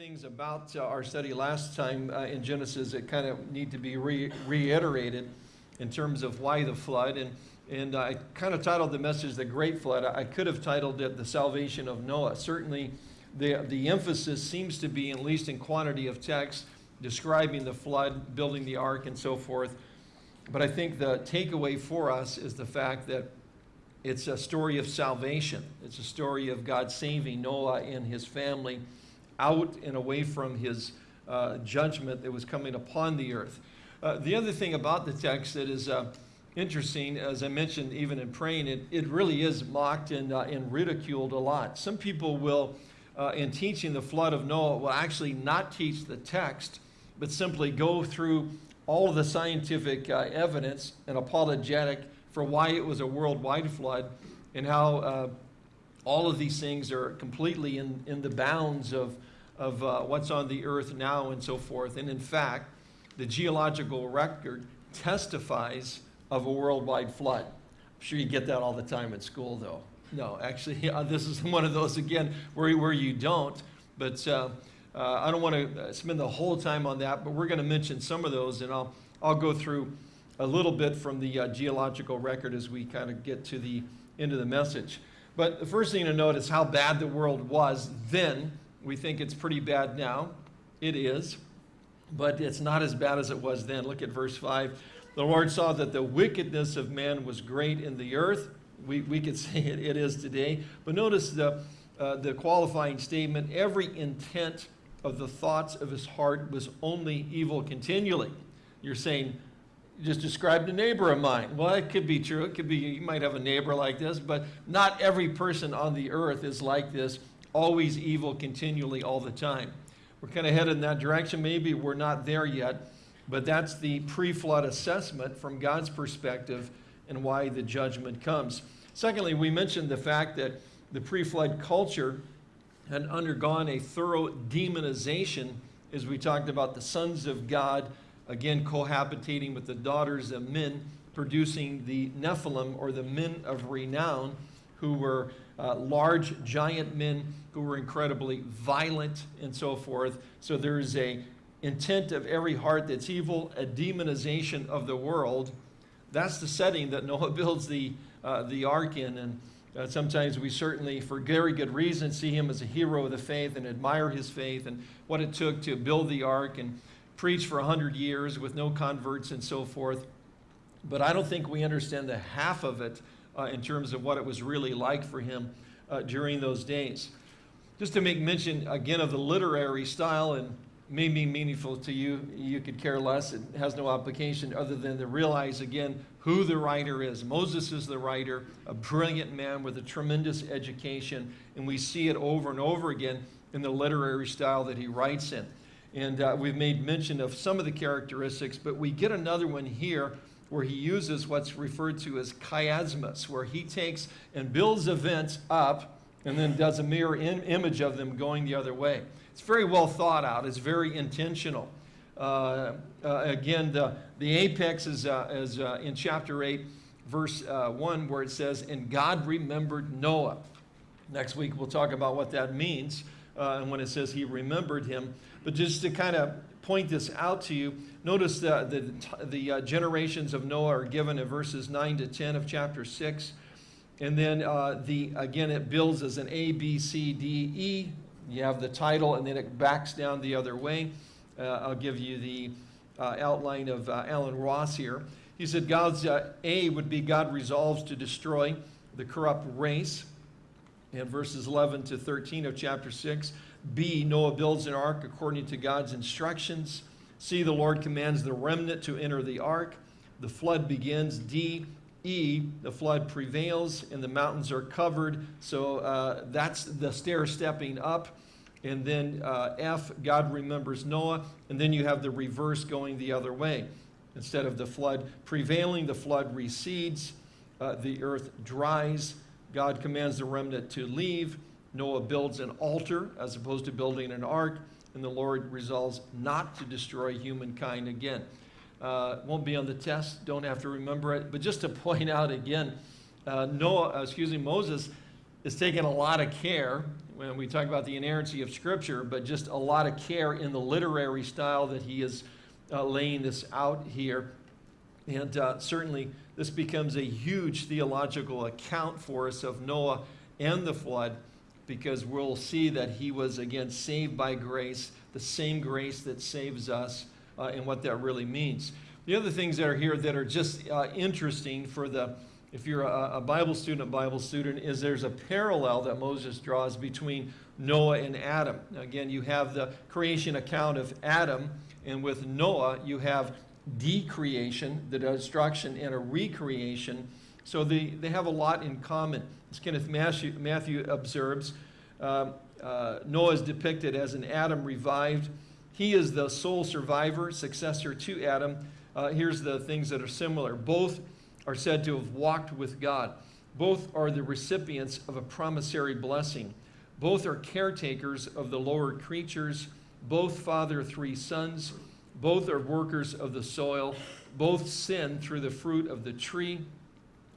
things about uh, our study last time uh, in Genesis that kind of need to be re reiterated in terms of why the flood. And, and I kind of titled the message The Great Flood. I could have titled it The Salvation of Noah. Certainly, the, the emphasis seems to be, at least in quantity of text, describing the flood, building the ark, and so forth. But I think the takeaway for us is the fact that it's a story of salvation. It's a story of God saving Noah and his family out and away from his uh, judgment that was coming upon the earth. Uh, the other thing about the text that is uh, interesting, as I mentioned even in praying, it, it really is mocked and, uh, and ridiculed a lot. Some people will, uh, in teaching the flood of Noah, will actually not teach the text, but simply go through all of the scientific uh, evidence and apologetic for why it was a worldwide flood and how all of these things are completely in, in the bounds of, of uh, what's on the earth now and so forth. And in fact, the geological record testifies of a worldwide flood. I'm sure you get that all the time at school, though. No, actually, yeah, this is one of those, again, where, where you don't. But uh, uh, I don't want to spend the whole time on that, but we're going to mention some of those, and I'll, I'll go through a little bit from the uh, geological record as we kind of get to the end of the message. But the first thing to note is how bad the world was then. We think it's pretty bad now. It is, but it's not as bad as it was then. Look at verse 5. The Lord saw that the wickedness of man was great in the earth. We, we could say it, it is today. But notice the, uh, the qualifying statement every intent of the thoughts of his heart was only evil continually. You're saying, just described a neighbor of mine. Well, it could be true. It could be you might have a neighbor like this, but not every person on the earth is like this, always evil continually all the time. We're kind of headed in that direction. Maybe we're not there yet, but that's the pre-flood assessment from God's perspective and why the judgment comes. Secondly, we mentioned the fact that the pre-flood culture had undergone a thorough demonization as we talked about the sons of God again cohabitating with the daughters of men, producing the Nephilim or the men of renown who were uh, large giant men who were incredibly violent and so forth. So there's a intent of every heart that's evil, a demonization of the world. That's the setting that Noah builds the, uh, the ark in. And uh, sometimes we certainly, for very good reason, see him as a hero of the faith and admire his faith and what it took to build the ark. And preach for 100 years with no converts and so forth. But I don't think we understand the half of it in terms of what it was really like for him uh, during those days. Just to make mention again of the literary style and may be meaningful to you, you could care less. It has no application other than to realize again who the writer is. Moses is the writer, a brilliant man with a tremendous education, and we see it over and over again in the literary style that he writes in. And uh, we've made mention of some of the characteristics, but we get another one here where he uses what's referred to as chiasmus, where he takes and builds events up and then does a mirror image of them going the other way. It's very well thought out. It's very intentional. Uh, uh, again, the, the apex is, uh, is uh, in chapter 8, verse uh, 1, where it says, And God remembered Noah. Next week, we'll talk about what that means and when it says he remembered him. But just to kind of point this out to you, notice that the, the uh, generations of Noah are given in verses 9 to 10 of chapter 6. And then uh, the again, it builds as an A, B, C, D, E. You have the title, and then it backs down the other way. Uh, I'll give you the uh, outline of uh, Allen Ross here. He said God's uh, A would be God resolves to destroy the corrupt race. In verses 11 to 13 of chapter 6, B, Noah builds an ark according to God's instructions. C, the Lord commands the remnant to enter the ark. The flood begins. D, E, the flood prevails and the mountains are covered. So uh, that's the stair stepping up. And then uh, F, God remembers Noah. And then you have the reverse going the other way. Instead of the flood prevailing, the flood recedes, uh, the earth dries. God commands the remnant to leave. Noah builds an altar as opposed to building an ark, and the Lord resolves not to destroy humankind again. Uh, won't be on the test, don't have to remember it, but just to point out again, uh, Noah, uh, excuse me, Moses is taking a lot of care when we talk about the inerrancy of Scripture, but just a lot of care in the literary style that he is uh, laying this out here. And uh, certainly, this becomes a huge theological account for us of Noah and the flood because we'll see that he was, again, saved by grace, the same grace that saves us, uh, and what that really means. The other things that are here that are just uh, interesting for the, if you're a, a Bible student, a Bible student, is there's a parallel that Moses draws between Noah and Adam. Again, you have the creation account of Adam, and with Noah, you have decreation, the destruction, and a recreation. So they, they have a lot in common. As Kenneth Matthew, Matthew observes, uh, uh, Noah is depicted as an Adam revived. He is the sole survivor, successor to Adam. Uh, here's the things that are similar. Both are said to have walked with God. Both are the recipients of a promissory blessing. Both are caretakers of the lower creatures. Both father three sons. Both are workers of the soil. Both sin through the fruit of the tree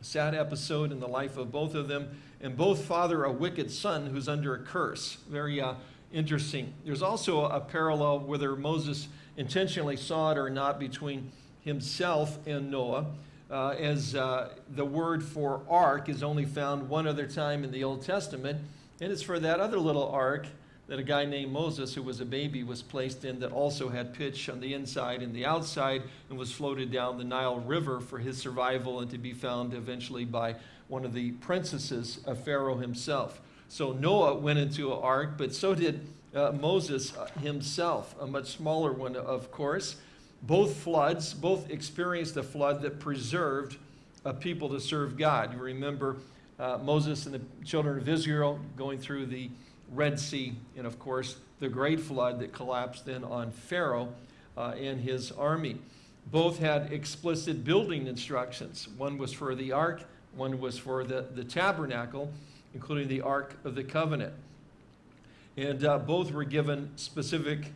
sad episode in the life of both of them, and both father a wicked son who's under a curse. Very uh, interesting. There's also a parallel, whether Moses intentionally saw it or not, between himself and Noah, uh, as uh, the word for ark is only found one other time in the Old Testament, and it's for that other little ark that a guy named Moses, who was a baby, was placed in that also had pitch on the inside and the outside and was floated down the Nile River for his survival and to be found eventually by one of the princesses of Pharaoh himself. So Noah went into an ark, but so did uh, Moses uh, himself, a much smaller one, of course. Both floods, both experienced a flood that preserved a people to serve God. You remember uh, Moses and the children of Israel going through the Red Sea, and of course, the great flood that collapsed then on Pharaoh uh, and his army. Both had explicit building instructions. One was for the ark, one was for the, the tabernacle, including the Ark of the Covenant. And uh, both were given specific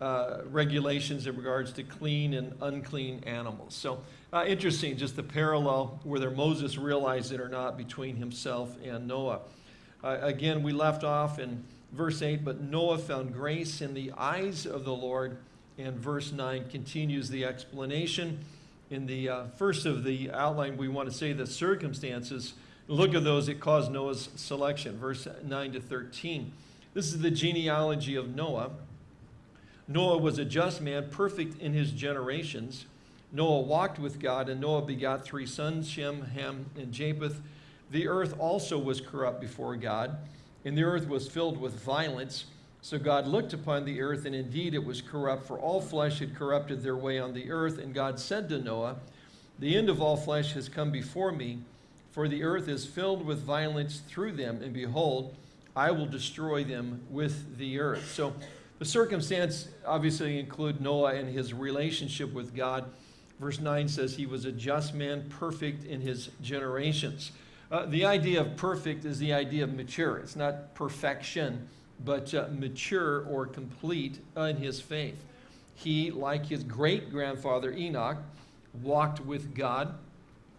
uh, regulations in regards to clean and unclean animals. So uh, interesting, just the parallel, whether Moses realized it or not, between himself and Noah. Uh, again, we left off in verse 8, but Noah found grace in the eyes of the Lord. And verse 9 continues the explanation. In the uh, first of the outline, we want to say the circumstances. Look at those that caused Noah's selection, verse 9 to 13. This is the genealogy of Noah. Noah was a just man, perfect in his generations. Noah walked with God, and Noah begot three sons, Shem, Ham, and Japheth. The earth also was corrupt before God, and the earth was filled with violence. So God looked upon the earth, and indeed it was corrupt, for all flesh had corrupted their way on the earth. And God said to Noah, The end of all flesh has come before me, for the earth is filled with violence through them, and behold, I will destroy them with the earth. So the circumstance obviously include Noah and his relationship with God. Verse 9 says he was a just man, perfect in his generations. Uh, the idea of perfect is the idea of mature. It's not perfection, but uh, mature or complete in his faith. He, like his great grandfather Enoch, walked with God.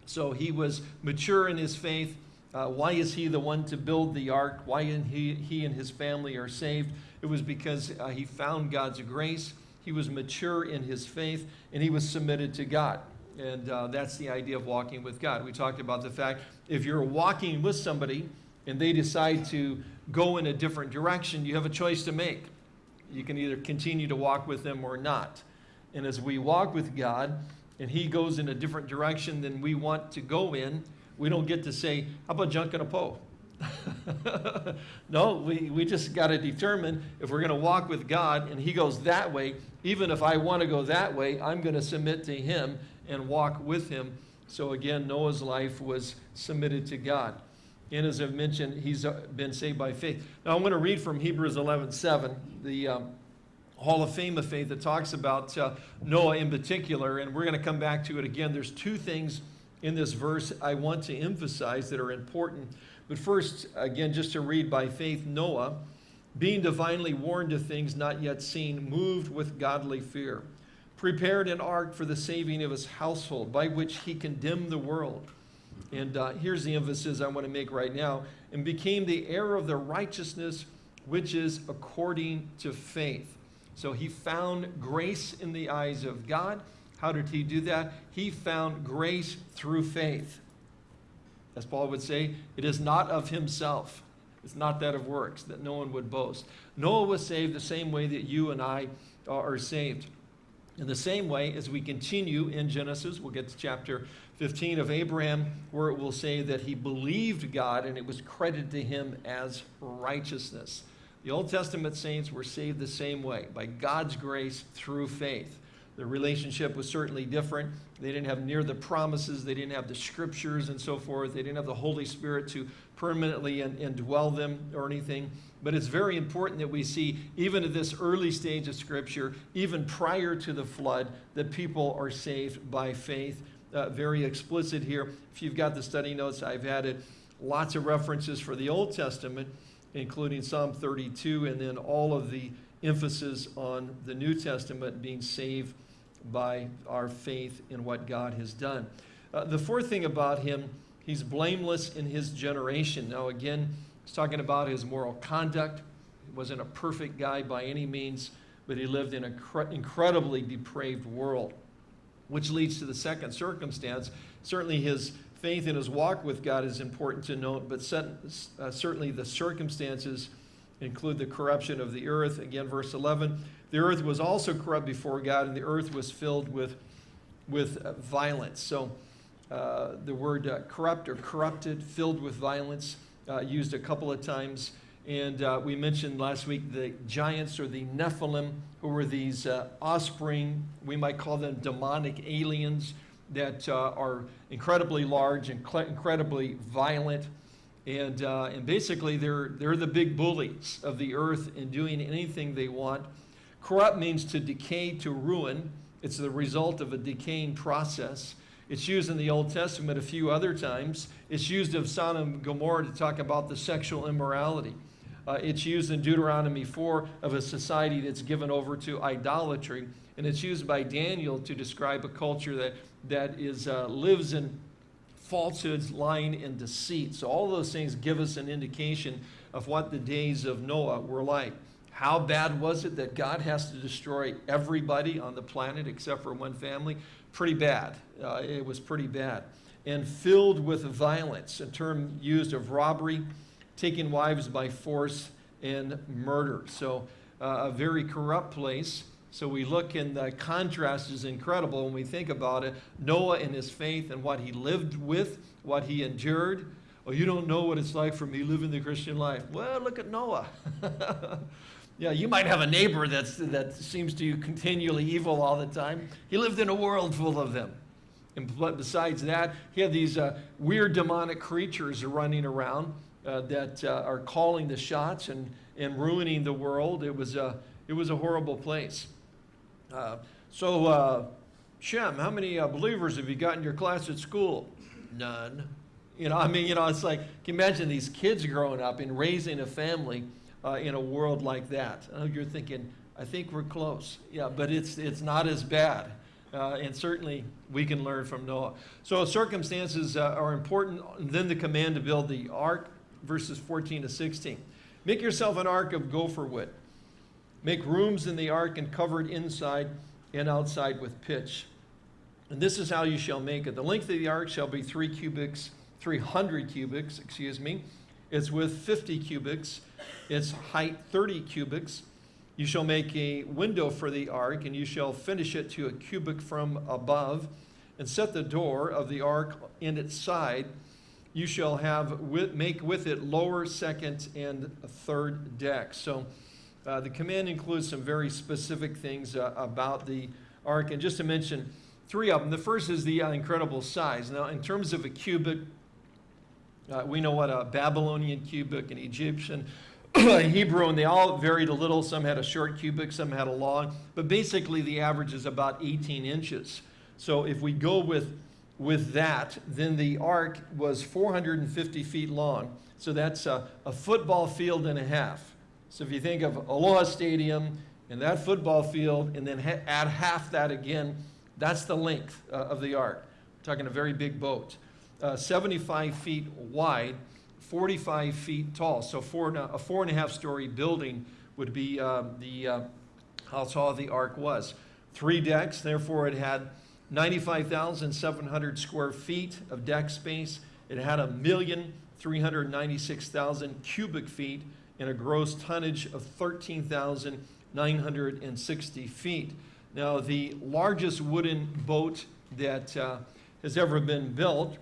So he was mature in his faith. Uh, why is he the one to build the ark? Why he, he and his family are saved? It was because uh, he found God's grace. He was mature in his faith, and he was submitted to God. And uh, that's the idea of walking with God. We talked about the fact if you're walking with somebody and they decide to go in a different direction, you have a choice to make. You can either continue to walk with them or not. And as we walk with God and He goes in a different direction than we want to go in, we don't get to say, How about junking a pole? no, we, we just got to determine if we're going to walk with God and He goes that way, even if I want to go that way, I'm going to submit to Him and walk with him. So again, Noah's life was submitted to God. And as I've mentioned, he's been saved by faith. Now I'm going to read from Hebrews 11:7, the um, Hall of Fame of Faith that talks about uh, Noah in particular, and we're going to come back to it again. There's two things in this verse I want to emphasize that are important. But first, again, just to read by faith, Noah, being divinely warned of things not yet seen, moved with godly fear prepared an ark for the saving of his household, by which he condemned the world. And uh, here's the emphasis I want to make right now and became the heir of the righteousness which is according to faith. So he found grace in the eyes of God. How did he do that? He found grace through faith. As Paul would say, it is not of himself. It's not that of works, that no one would boast. Noah was saved the same way that you and I are saved. In the same way, as we continue in Genesis, we'll get to chapter 15 of Abraham, where it will say that he believed God and it was credited to him as righteousness. The Old Testament saints were saved the same way, by God's grace through faith. The relationship was certainly different. They didn't have near the promises, they didn't have the scriptures and so forth, they didn't have the Holy Spirit to permanently indwell them or anything. But it's very important that we see, even at this early stage of Scripture, even prior to the flood, that people are saved by faith. Uh, very explicit here. If you've got the study notes, I've added lots of references for the Old Testament, including Psalm 32, and then all of the emphasis on the New Testament being saved by our faith in what God has done. Uh, the fourth thing about him, he's blameless in his generation. Now, again, he's talking about his moral conduct. He wasn't a perfect guy by any means, but he lived in an incredibly depraved world, which leads to the second circumstance. Certainly, his faith in his walk with God is important to note, but uh, certainly the circumstances include the corruption of the earth. Again, verse 11 the earth was also corrupt before God, and the earth was filled with, with uh, violence. So uh, the word uh, corrupt or corrupted, filled with violence, uh, used a couple of times. And uh, we mentioned last week the giants or the Nephilim, who were these uh, offspring, we might call them demonic aliens that are incredibly large and incredibly violent. And, and basically, they're, they're the big bullies of the earth in doing anything they want. Corrupt means to decay, to ruin. It's the result of a decaying process. It's used in the Old Testament a few other times. It's used of Sodom and Gomorrah to talk about the sexual immorality. Uh, it's used in Deuteronomy 4 of a society that's given over to idolatry. And it's used by Daniel to describe a culture that, that is, uh, lives in falsehoods, lying, and deceit. So all those things give us an indication of what the days of Noah were like. How bad was it that God has to destroy everybody on the planet except for one family? Pretty bad. Uh, it was pretty bad. And filled with violence, a term used of robbery, taking wives by force, and murder. So uh, a very corrupt place. So we look and the contrast is incredible when we think about it. Noah and his faith and what he lived with, what he endured. Oh, you don't know what it's like for me living the Christian life. Well, look at Noah. Yeah, you might have a neighbor that's, that seems to you continually evil all the time. He lived in a world full of them. And besides that, he had these uh, weird demonic creatures running around uh, that uh, are calling the shots and, and ruining the world. It was a, it was a horrible place. Uh, so, uh, Shem, how many uh, believers have you got in your class at school? None. You know, I mean, you know, it's like, can you imagine these kids growing up and raising a family uh, in a world like that. Uh, you're thinking, I think we're close. Yeah, but it's, it's not as bad. Uh, and certainly we can learn from Noah. So circumstances uh, are important. And then the command to build the ark, verses 14 to 16. Make yourself an ark of gopher wood. Make rooms in the ark and cover it inside and outside with pitch. And this is how you shall make it. The length of the ark shall be three cubits, 300 cubits, excuse me. It's with 50 cubits its height 30 cubits. You shall make a window for the ark, and you shall finish it to a cubit from above, and set the door of the ark in its side. You shall have with, make with it lower, second, and third decks. So uh, the command includes some very specific things uh, about the ark. And just to mention three of them, the first is the uh, incredible size. Now, in terms of a cubit, uh, we know what a Babylonian cubit, an Egyptian, Hebrew, and they all varied a little. Some had a short cubit, some had a long, but basically the average is about 18 inches. So if we go with, with that, then the ark was 450 feet long. So that's a, a football field and a half. So if you think of Aloha Stadium and that football field, and then ha add half that again, that's the length uh, of the ark. We're talking a very big boat uh, 75 feet wide, 45 feet tall. So four, and a a four and a half story building would be uh, the, uh, how tall the ark was. Three decks, therefore it had 95,700 square feet of deck space. It had a million 396,000 cubic feet and a gross tonnage of 13,960 feet. Now, the largest wooden boat that uh, has ever been built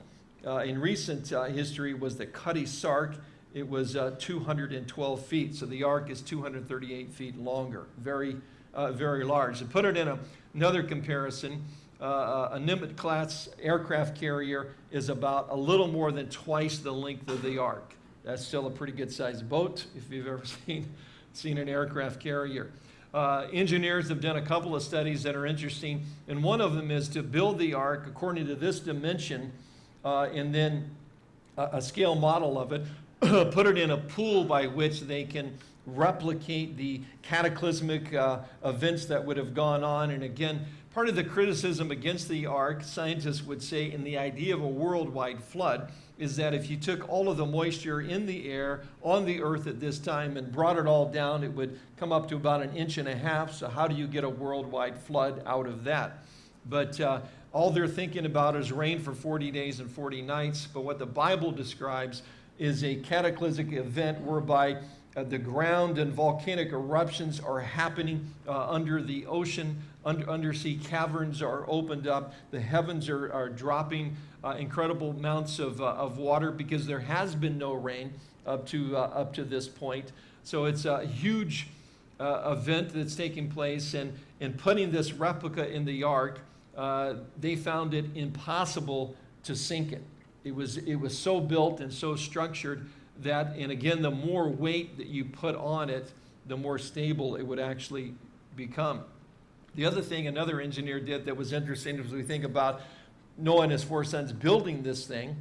in recent uh, history was the Cutty Sark. It was uh, 212 feet, so the ark is 238 feet longer. Very, uh, very large. To put it in a, another comparison, uh, a Nimitz class aircraft carrier is about a little more than twice the length of the ark. That's still a pretty good sized boat if you've ever seen, seen an aircraft carrier. Uh, engineers have done a couple of studies that are interesting, and one of them is to build the ark according to this dimension uh, and then a, a scale model of it, put it in a pool by which they can replicate the cataclysmic uh, events that would have gone on. And again, part of the criticism against the ark, scientists would say, in the idea of a worldwide flood, is that if you took all of the moisture in the air on the earth at this time and brought it all down, it would come up to about an inch and a half. So, how do you get a worldwide flood out of that? But uh, all they're thinking about is rain for 40 days and 40 nights. But what the Bible describes is a cataclysmic event whereby uh, the ground and volcanic eruptions are happening uh, under the ocean. Under, undersea caverns are opened up. The heavens are, are dropping uh, incredible amounts of, uh, of water because there has been no rain up to, uh, up to this point. So it's a huge uh, event that's taking place. And in putting this replica in the ark, they found it impossible to sink it. It was, it was so built and so structured that, and again, the more weight that you put on it, the more stable it would actually become. The other thing another engineer did that was interesting as we think about Noah and his four sons building this thing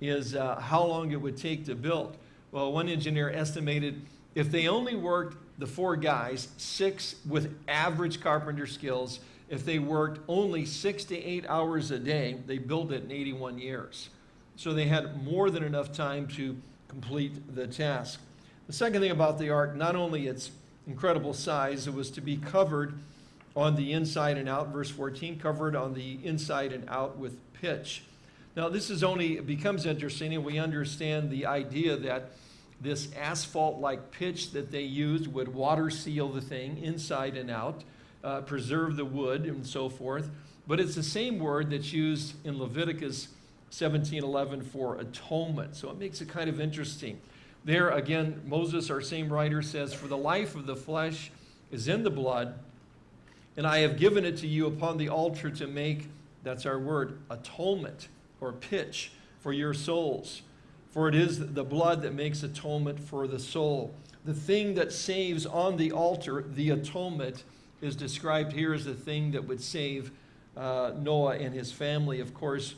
is uh, how long it would take to build. Well, one engineer estimated if they only worked, the four guys, six with average carpenter skills, if they worked only six to eight hours a day, they built it in 81 years. So they had more than enough time to complete the task. The second thing about the ark, not only its incredible size, it was to be covered on the inside and out, verse 14, covered on the inside and out with pitch. Now, this is only, becomes interesting, and we understand the idea that this asphalt like pitch that they used would water seal the thing inside and out, uh, preserve the wood, and so forth. But it's the same word that's used in Leviticus 1711 for atonement. So it makes it kind of interesting. There again, Moses, our same writer, says, For the life of the flesh is in the blood, and I have given it to you upon the altar to make, that's our word, atonement or pitch for your souls. For it is the blood that makes atonement for the soul. The thing that saves on the altar, the atonement, is described here as the thing that would save uh, Noah and his family. Of course,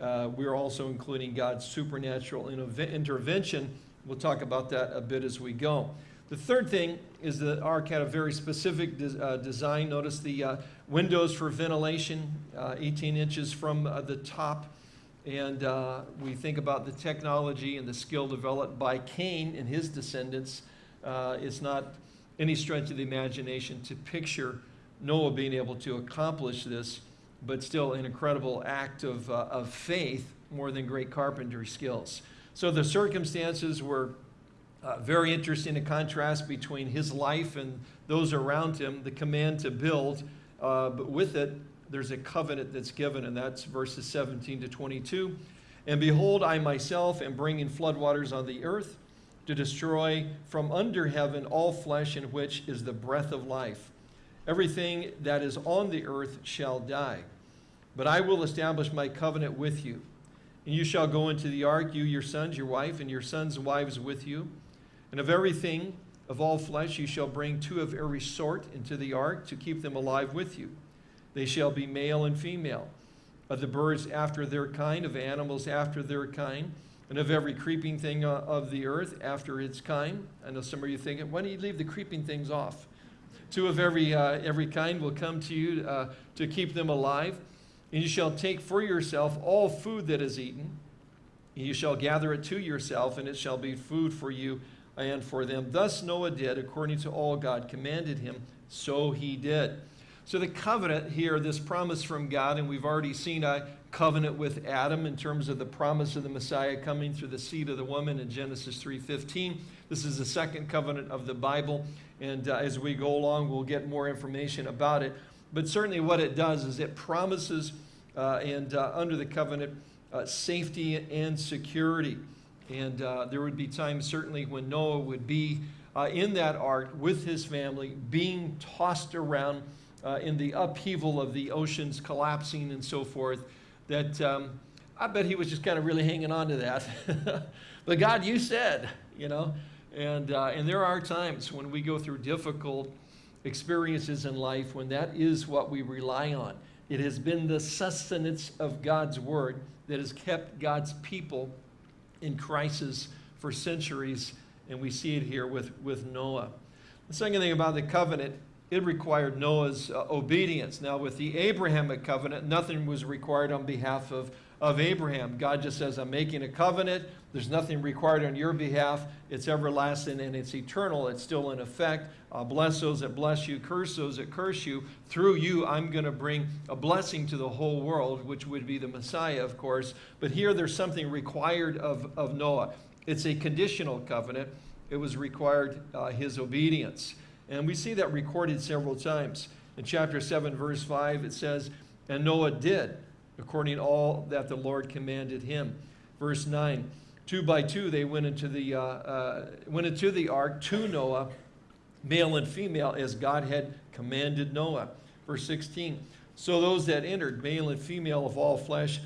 uh, we're also including God's supernatural intervention. We'll talk about that a bit as we go. The third thing is the ark had a very specific de uh, design. Notice the uh, windows for ventilation, uh, 18 inches from uh, the top. And uh, we think about the technology and the skill developed by Cain and his descendants. it's not any stretch of the imagination to picture Noah being able to accomplish this but still an incredible act of, uh, of faith more than great carpentry skills. So the circumstances were uh, very interesting, a contrast between his life and those around him, the command to build, uh, but with it, there's a covenant that's given, and that's verses 17 to 22. And behold, I myself am bringing floodwaters on the earth to destroy from under heaven all flesh in which is the breath of life. Everything that is on the earth shall die. But I will establish my covenant with you. And you shall go into the ark, you, your sons, your wife, and your sons' wives with you. And of everything, of all flesh, you shall bring two of every sort into the ark to keep them alive with you. They shall be male and female. Of the birds after their kind, of animals after their kind, and of every creeping thing uh, of the earth after its kind. I know some of you thinking, why don't you leave the creeping things off? Two of every, uh, every kind will come to you uh, to keep them alive. And you shall take for yourself all food that is eaten, and You shall gather it to yourself, and it shall be food for you and for them. Thus Noah did, according to all God commanded him, so he did. So the covenant here, this promise from God, and we've already seen a covenant with Adam in terms of the promise of the Messiah coming through the seed of the woman in Genesis 3.15. This is the second covenant of the Bible, and uh, as we go along, we'll get more information about it. But certainly what it does is it promises, uh, and uh, under the covenant, uh, safety and security. And uh, there would be times certainly when Noah would be uh, in that ark with his family, being tossed around uh, in the upheaval of the oceans collapsing and so forth, that um, I bet he was just kind of really hanging on to that. but God, you said, you know, and, uh, and there are times when we go through difficult experiences in life when that is what we rely on. It has been the sustenance of God's word that has kept God's people in crisis for centuries, and we see it here with, with Noah. The second thing about the covenant, it required Noah's uh, obedience. Now, with the Abrahamic covenant, nothing was required on behalf of, of Abraham. God just says, I'm making a covenant. There's nothing required on your behalf. It's everlasting and it's eternal. It's still in effect. Uh, bless those that bless you, curse those that curse you. Through you, I'm going to bring a blessing to the whole world, which would be the Messiah, of course. But here, there's something required of, of Noah. It's a conditional covenant. It was required uh, his obedience. And we see that recorded several times. In chapter 7, verse 5, it says, And Noah did according to all that the Lord commanded him. Verse 9, two by two they went into the, uh, uh, went into the ark to Noah, male and female, as God had commanded Noah. Verse 16, so those that entered, male and female of all flesh,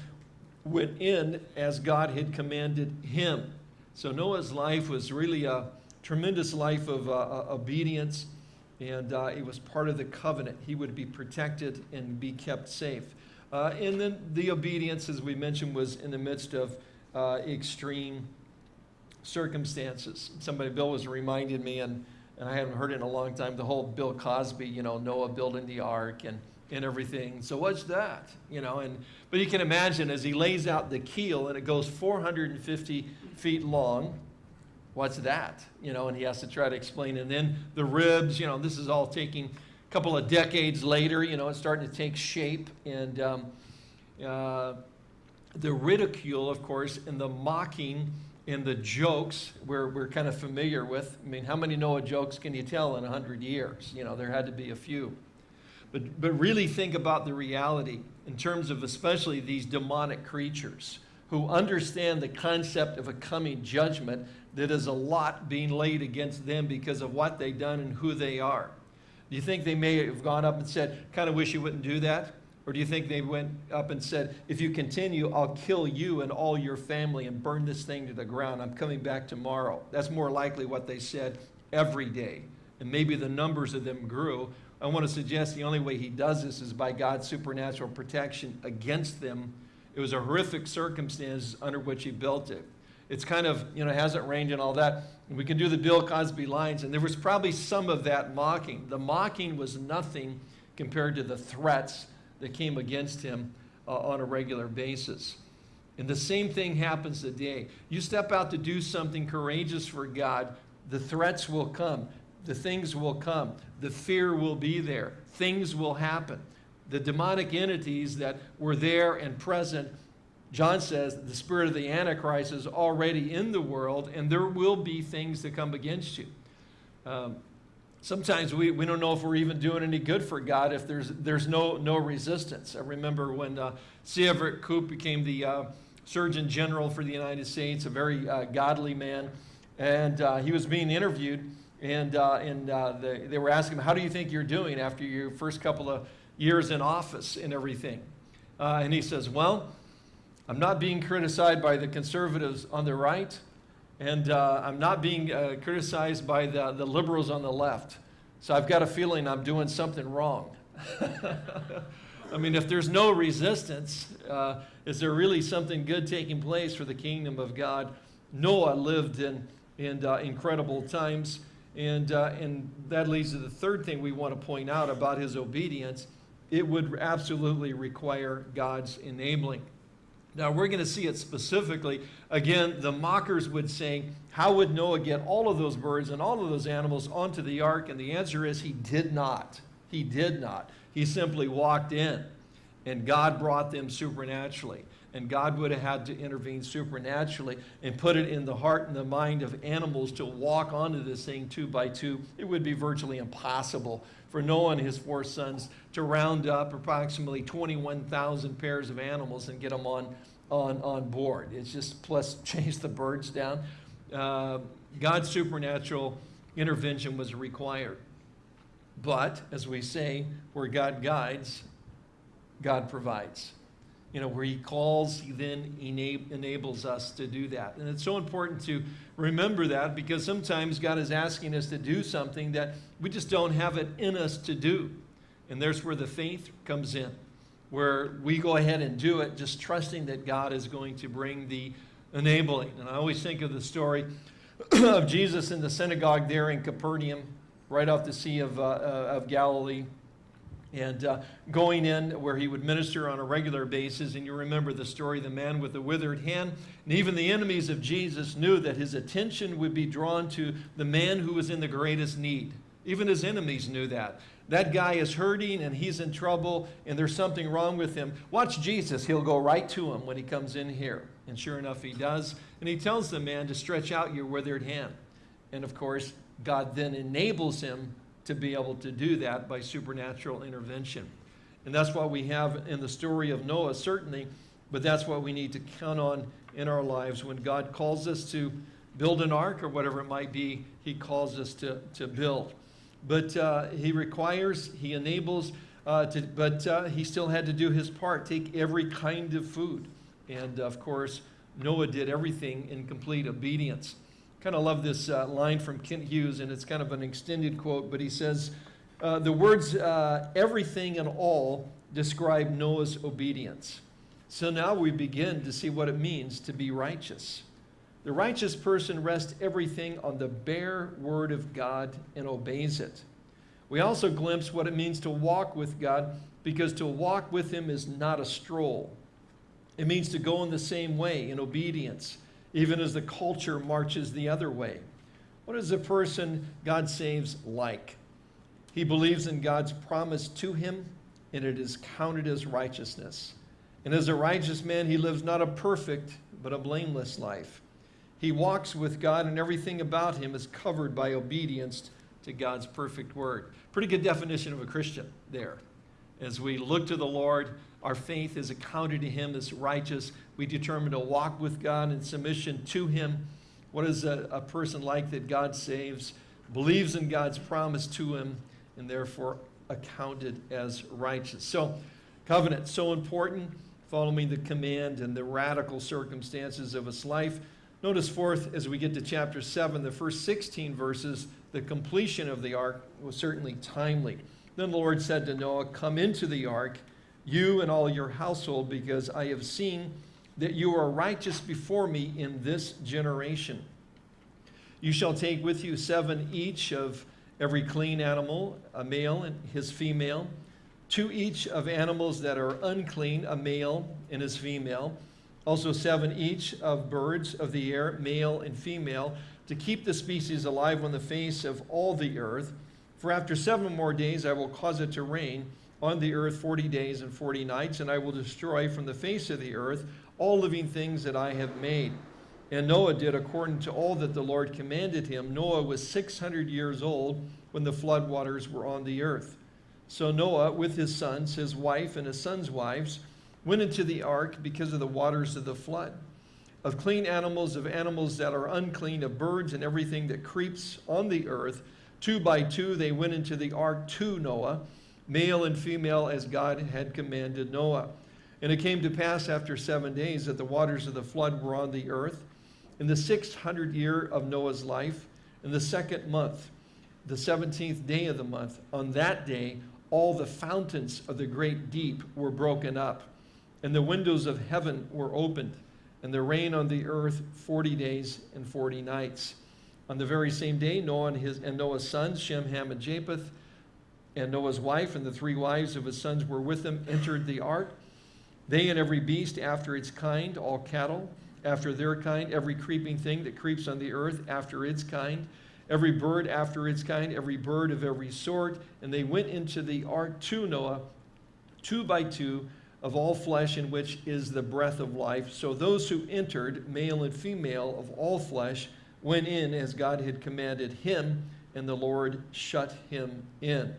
went in as God had commanded him. So Noah's life was really a tremendous life of uh, uh obedience, and uh, it was part of the covenant. He would be protected and be kept safe. Uh, and then the obedience, as we mentioned, was in the midst of uh, extreme circumstances. Somebody, Bill was reminding me, and, and I haven't heard it in a long time, the whole Bill Cosby, you know, Noah building the ark and, and everything. So what's that? You know, and but you can imagine as he lays out the keel and it goes 450 feet long. What's that? You know, and he has to try to explain. And then the ribs, you know, this is all taking a couple of decades later, you know, it's starting to take shape. And um, uh, the ridicule, of course, and the mocking and the jokes we're, we're kind of familiar with. I mean, how many Noah jokes can you tell in 100 years? You know, there had to be a few. But, but really think about the reality in terms of especially these demonic creatures who understand the concept of a coming judgment that is a lot being laid against them because of what they've done and who they are. Do you think they may have gone up and said, kind of wish you wouldn't do that? Or do you think they went up and said, if you continue, I'll kill you and all your family and burn this thing to the ground. I'm coming back tomorrow. That's more likely what they said every day. And maybe the numbers of them grew. I want to suggest the only way he does this is by God's supernatural protection against them. It was a horrific circumstance under which he built it. It's kind of, you know, hasn't rained and all that. We can do the Bill Cosby lines, and there was probably some of that mocking. The mocking was nothing compared to the threats that came against him uh, on a regular basis. And the same thing happens today. You step out to do something courageous for God, the threats will come, the things will come, the fear will be there, things will happen. The demonic entities that were there and present John says the spirit of the Antichrist is already in the world, and there will be things that come against you. Um, sometimes we, we don't know if we're even doing any good for God if there's, there's no, no resistance. I remember when uh, C. Everett Koop became the uh, Surgeon General for the United States, a very uh, godly man, and uh, he was being interviewed, and, uh, and uh, the, they were asking him, how do you think you're doing after your first couple of years in office and everything? and he says, well, I'm not being criticized by the conservatives on the right, and uh, I'm not being uh, criticized by the, the liberals on the left. So I've got a feeling I'm doing something wrong. I mean, if there's no resistance, uh, is there really something good taking place for the kingdom of God? Noah lived in, in uh, incredible times, and, uh, and that leads to the third thing we want to point out about his obedience. It would absolutely require God's enabling. Now we're going to see it specifically. Again, the mockers would say, How would Noah get all of those birds and all of those animals onto the ark? And the answer is, He did not. He did not. He simply walked in, and God brought them supernaturally. And God would have had to intervene supernaturally and put it in the heart and the mind of animals to walk onto this thing two by two. It would be virtually impossible for Noah and his four sons to round up approximately 21,000 pairs of animals and get them on, on, on board. It's just plus chase the birds down. Uh, God's supernatural intervention was required. But, as we say, where God guides, God provides. You know, where he calls, he then enables us to do that. And it's so important to remember that because sometimes God is asking us to do something that we just don't have it in us to do. And there's where the faith comes in, where we go ahead and do it, just trusting that God is going to bring the enabling. And I always think of the story of Jesus in the synagogue there in Capernaum, right off the Sea of, uh, uh, of Galilee and uh, going in where he would minister on a regular basis. And you remember the story of the man with the withered hand. And even the enemies of Jesus knew that his attention would be drawn to the man who was in the greatest need. Even his enemies knew that. That guy is hurting and he's in trouble and there's something wrong with him. Watch Jesus. He'll go right to him when he comes in here. And sure enough, he does. And he tells the man to stretch out your withered hand. And of course, God then enables him to be able to do that by supernatural intervention. And that's what we have in the story of Noah, certainly, but that's what we need to count on in our lives. When God calls us to build an ark or whatever it might be, he calls us to, to build. But uh, he requires, he enables, uh, to, but uh, he still had to do his part, take every kind of food. And of course, Noah did everything in complete obedience kind of love this uh, line from Kent Hughes, and it's kind of an extended quote, but he says, uh, the words uh, everything and all describe Noah's obedience. So now we begin to see what it means to be righteous. The righteous person rests everything on the bare word of God and obeys it. We also glimpse what it means to walk with God because to walk with him is not a stroll. It means to go in the same way in obedience even as the culture marches the other way. What is a person God saves like? He believes in God's promise to him, and it is counted as righteousness. And as a righteous man, he lives not a perfect, but a blameless life. He walks with God, and everything about him is covered by obedience to God's perfect word. Pretty good definition of a Christian there. As we look to the Lord, our faith is accounted to him as righteous. We determine to walk with God in submission to him. What is a, a person like that God saves, believes in God's promise to him, and therefore accounted as righteous. So, covenant, so important, following the command and the radical circumstances of his life. Notice fourth, as we get to chapter 7, the first 16 verses, the completion of the ark was certainly timely. Then the Lord said to Noah, Come into the ark you and all your household, because I have seen that you are righteous before me in this generation. You shall take with you seven each of every clean animal, a male and his female, two each of animals that are unclean, a male and his female, also seven each of birds of the air, male and female, to keep the species alive on the face of all the earth. For after seven more days I will cause it to rain on the earth 40 days and 40 nights, and I will destroy from the face of the earth all living things that I have made. And Noah did according to all that the Lord commanded him. Noah was 600 years old when the flood waters were on the earth. So Noah, with his sons, his wife, and his sons' wives, went into the ark because of the waters of the flood. Of clean animals, of animals that are unclean, of birds and everything that creeps on the earth, two by two they went into the ark to Noah male and female as God had commanded Noah. And it came to pass after seven days that the waters of the flood were on the earth. In the 600th year of Noah's life, in the second month, the 17th day of the month, on that day, all the fountains of the great deep were broken up, and the windows of heaven were opened, and the rain on the earth 40 days and 40 nights. On the very same day, Noah and, his, and Noah's sons, Shem, Ham, and Japheth, and Noah's wife and the three wives of his sons were with him, entered the ark. They and every beast after its kind, all cattle after their kind, every creeping thing that creeps on the earth after its kind, every bird after its kind, every bird of every sort. And they went into the ark to Noah, two by two, of all flesh in which is the breath of life. So those who entered, male and female of all flesh, went in as God had commanded him, and the Lord shut him in.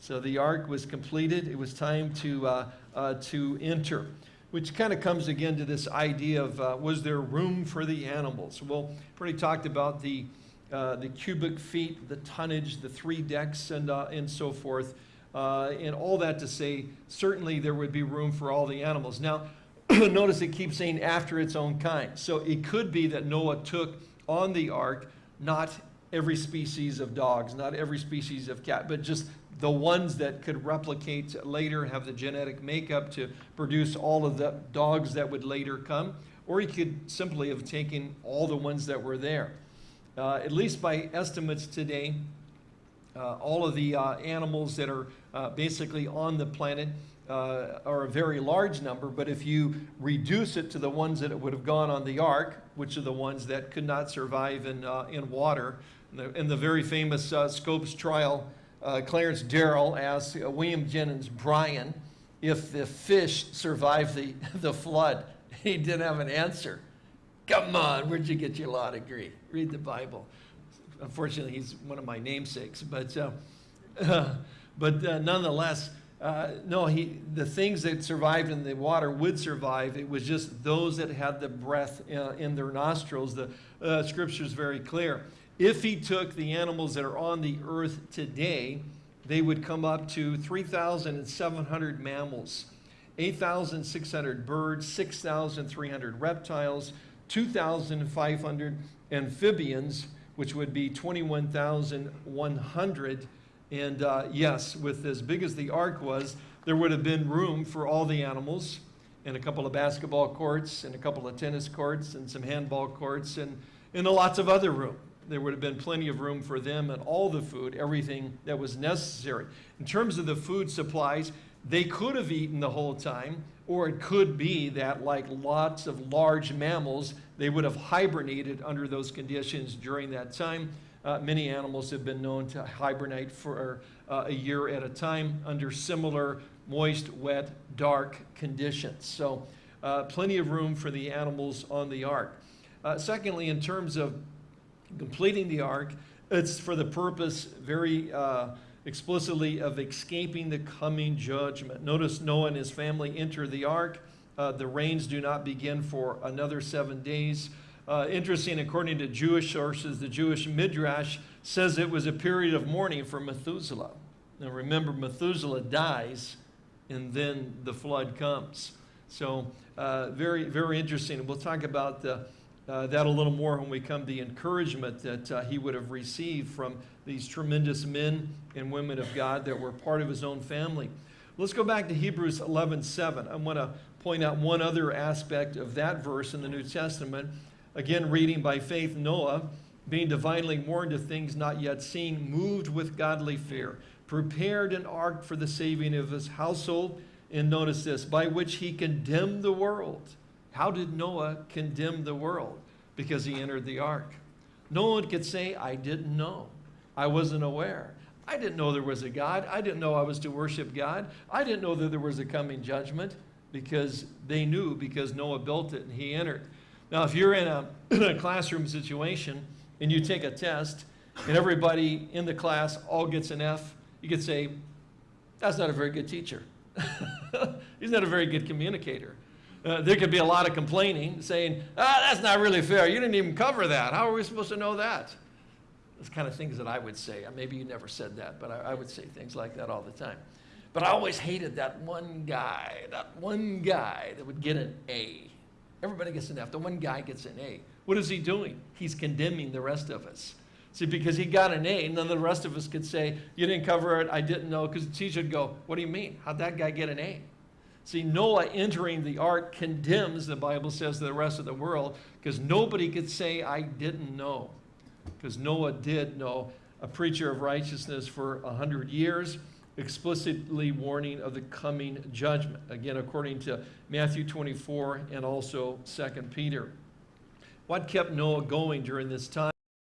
So the ark was completed. It was time to, uh, uh, to enter, which kind of comes again to this idea of uh, was there room for the animals? Well, already talked about the, uh, the cubic feet, the tonnage, the three decks, and, uh, and so forth. Uh, and all that to say, certainly there would be room for all the animals. Now, notice it keeps saying after its own kind. So it could be that Noah took on the ark not every species of dogs, not every species of cat, but just the ones that could replicate later, have the genetic makeup to produce all of the dogs that would later come. Or he could simply have taken all the ones that were there. Uh, at least by estimates today, uh, all of the uh, animals that are uh, basically on the planet uh, are a very large number, but if you reduce it to the ones that would have gone on the ark, which are the ones that could not survive in, uh, in water, in the, in the, very famous Scopes trial, Clarence Darrow asked William Jennings Bryan if the fish survived the, the flood. He didn't have an answer. Come on, where'd you get your law degree? Read the Bible unfortunately, he's one of my namesakes, but, uh, uh, but uh, nonetheless, uh, no, he, the things that survived in the water would survive. It was just those that had the breath uh, in their nostrils. The uh, scripture is very clear. If he took the animals that are on the earth today, they would come up to 3,700 mammals, 8,600 birds, 6,300 reptiles, 2,500 amphibians, which would be 21,100. And uh, yes, with as big as the ark was, there would have been room for all the animals and a couple of basketball courts and a couple of tennis courts and some handball courts and, and lots of other room. There would have been plenty of room for them and all the food, everything that was necessary. In terms of the food supplies, they could have eaten the whole time, or it could be that, like lots of large mammals, they would have hibernated under those conditions during that time. Uh, many animals have been known to hibernate for uh, a year at a time under similar moist, wet, dark conditions. So uh, plenty of room for the animals on the ark. Uh, secondly, in terms of completing the ark, it's for the purpose very uh, explicitly of escaping the coming judgment. Notice Noah and his family enter the ark. Uh, the rains do not begin for another seven days. Uh, interesting, according to Jewish sources, the Jewish Midrash says it was a period of mourning for Methuselah. Now remember, Methuselah dies and then the flood comes. So uh, very, very interesting. We'll talk about the, uh, that a little more when we come to the encouragement that uh, he would have received from these tremendous men and women of God that were part of his own family. Let's go back to Hebrews 11:7. I want to point out one other aspect of that verse in the New Testament. Again, reading by faith, Noah, being divinely warned of things not yet seen, moved with godly fear, prepared an ark for the saving of his household. And notice this, by which he condemned the world how did Noah condemn the world? Because he entered the ark. No one could say, I didn't know. I wasn't aware. I didn't know there was a God. I didn't know I was to worship God. I didn't know that there was a coming judgment because they knew because Noah built it and he entered. Now, if you're in a, in a classroom situation and you take a test and everybody in the class all gets an F, you could say, that's not a very good teacher. He's not a very good communicator. Uh, there could be a lot of complaining, saying, ah, that's not really fair. You didn't even cover that. How are we supposed to know that? Those kind of things that I would say. Maybe you never said that, but I, I would say things like that all the time. But I always hated that one guy, that one guy that would get an A. Everybody gets an F. The one guy gets an A. What is he doing? He's condemning the rest of us. See, because he got an A, none of the rest of us could say, you didn't cover it, I didn't know, because the teacher would go, what do you mean? How'd that guy get an A? See, Noah entering the ark condemns, the Bible says, the rest of the world because nobody could say, I didn't know. Because Noah did know a preacher of righteousness for a hundred years, explicitly warning of the coming judgment. Again, according to Matthew 24 and also 2 Peter. What kept Noah going during this time?